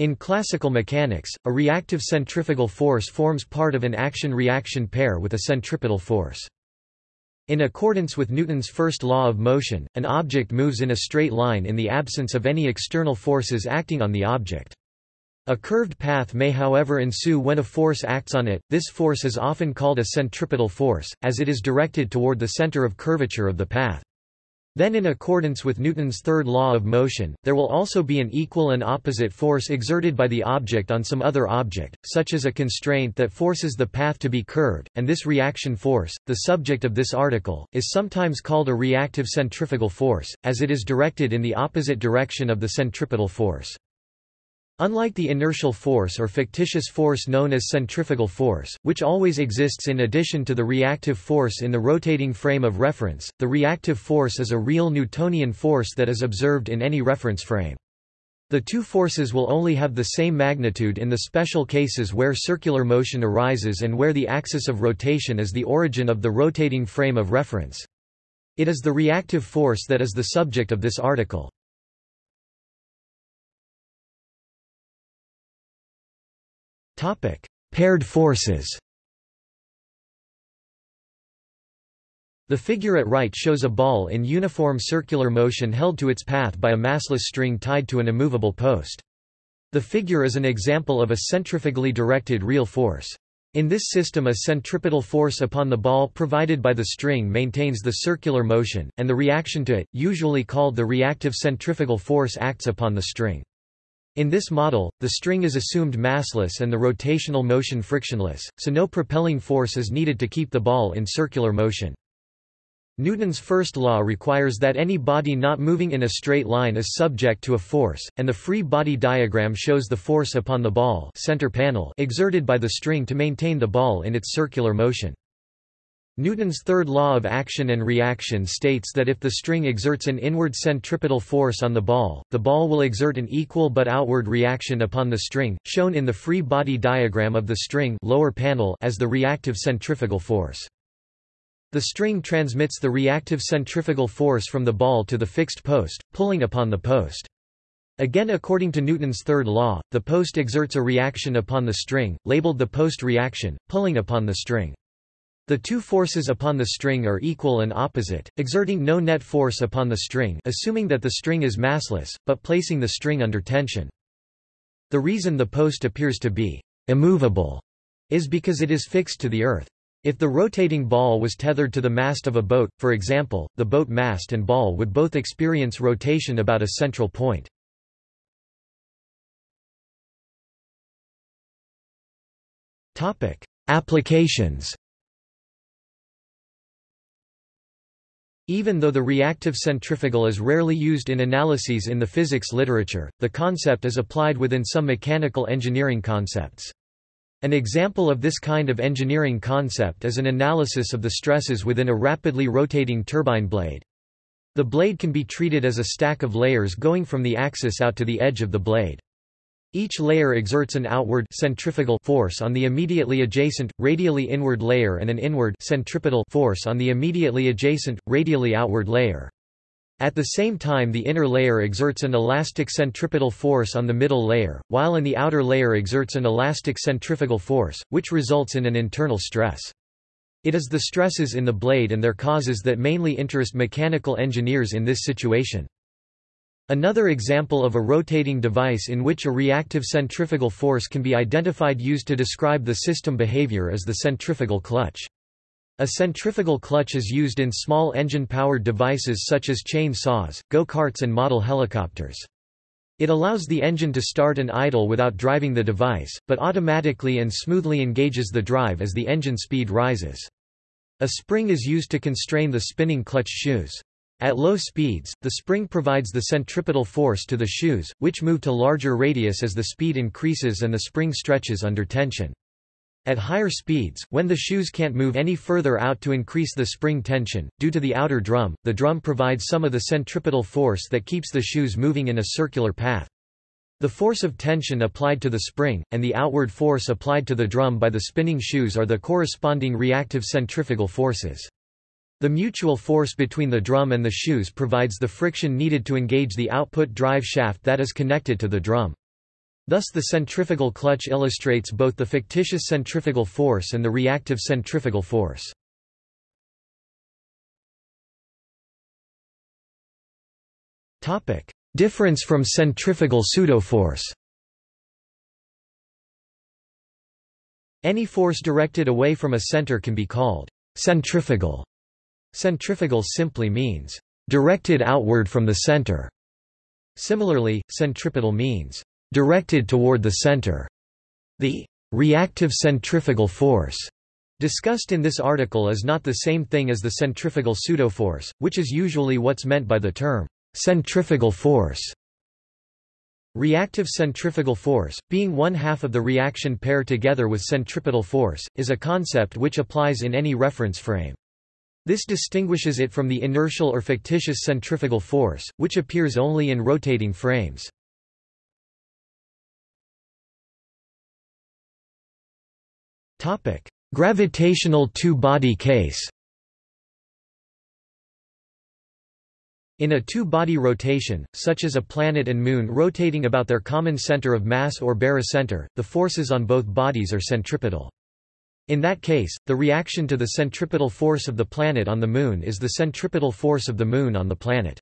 In classical mechanics, a reactive centrifugal force forms part of an action-reaction pair with a centripetal force. In accordance with Newton's first law of motion, an object moves in a straight line in the absence of any external forces acting on the object. A curved path may however ensue when a force acts on it, this force is often called a centripetal force, as it is directed toward the center of curvature of the path. Then in accordance with Newton's third law of motion, there will also be an equal and opposite force exerted by the object on some other object, such as a constraint that forces the path to be curved, and this reaction force, the subject of this article, is sometimes called a reactive centrifugal force, as it is directed in the opposite direction of the centripetal force. Unlike the inertial force or fictitious force known as centrifugal force, which always exists in addition to the reactive force in the rotating frame of reference, the reactive force is a real Newtonian force that is observed in any reference frame. The two forces will only have the same magnitude in the special cases where circular motion arises and where the axis of rotation is the origin of the rotating frame of reference. It is the reactive force that is the subject of this article. Paired forces The figure at right shows a ball in uniform circular motion held to its path by a massless string tied to an immovable post. The figure is an example of a centrifugally directed real force. In this system a centripetal force upon the ball provided by the string maintains the circular motion, and the reaction to it, usually called the reactive centrifugal force acts upon the string. In this model, the string is assumed massless and the rotational motion frictionless, so no propelling force is needed to keep the ball in circular motion. Newton's first law requires that any body not moving in a straight line is subject to a force, and the free body diagram shows the force upon the ball center panel exerted by the string to maintain the ball in its circular motion. Newton's third law of action and reaction states that if the string exerts an inward centripetal force on the ball, the ball will exert an equal but outward reaction upon the string, shown in the free body diagram of the string lower panel as the reactive centrifugal force. The string transmits the reactive centrifugal force from the ball to the fixed post, pulling upon the post. Again according to Newton's third law, the post exerts a reaction upon the string, labeled the post reaction, pulling upon the string. The two forces upon the string are equal and opposite, exerting no net force upon the string assuming that the string is massless, but placing the string under tension. The reason the post appears to be immovable is because it is fixed to the earth. If the rotating ball was tethered to the mast of a boat, for example, the boat mast and ball would both experience rotation about a central point. Applications Even though the reactive centrifugal is rarely used in analyses in the physics literature, the concept is applied within some mechanical engineering concepts. An example of this kind of engineering concept is an analysis of the stresses within a rapidly rotating turbine blade. The blade can be treated as a stack of layers going from the axis out to the edge of the blade. Each layer exerts an outward centrifugal force on the immediately adjacent, radially inward layer and an inward centripetal force on the immediately adjacent, radially outward layer. At the same time the inner layer exerts an elastic centripetal force on the middle layer, while in the outer layer exerts an elastic centrifugal force, which results in an internal stress. It is the stresses in the blade and their causes that mainly interest mechanical engineers in this situation. Another example of a rotating device in which a reactive centrifugal force can be identified used to describe the system behavior is the centrifugal clutch. A centrifugal clutch is used in small engine-powered devices such as chain saws, go-karts and model helicopters. It allows the engine to start and idle without driving the device, but automatically and smoothly engages the drive as the engine speed rises. A spring is used to constrain the spinning clutch shoes. At low speeds, the spring provides the centripetal force to the shoes, which move to larger radius as the speed increases and the spring stretches under tension. At higher speeds, when the shoes can't move any further out to increase the spring tension, due to the outer drum, the drum provides some of the centripetal force that keeps the shoes moving in a circular path. The force of tension applied to the spring, and the outward force applied to the drum by the spinning shoes are the corresponding reactive centrifugal forces. The mutual force between the drum and the shoes provides the friction needed to engage the output drive shaft that is connected to the drum. Thus the centrifugal clutch illustrates both the fictitious centrifugal force and the reactive centrifugal force. Difference from centrifugal pseudoforce Any force directed away from a center can be called centrifugal. Centrifugal simply means directed outward from the center. Similarly, centripetal means directed toward the center. The reactive centrifugal force discussed in this article is not the same thing as the centrifugal pseudoforce, which is usually what's meant by the term centrifugal force. Reactive centrifugal force, being one half of the reaction pair together with centripetal force, is a concept which applies in any reference frame. This distinguishes it from the inertial or fictitious centrifugal force, which appears only in rotating frames. Gravitational two-body case In a two-body rotation, such as a planet and moon rotating about their common center of mass or barycenter, the forces on both bodies are centripetal. In that case, the reaction to the centripetal force of the planet on the Moon is the centripetal force of the Moon on the planet.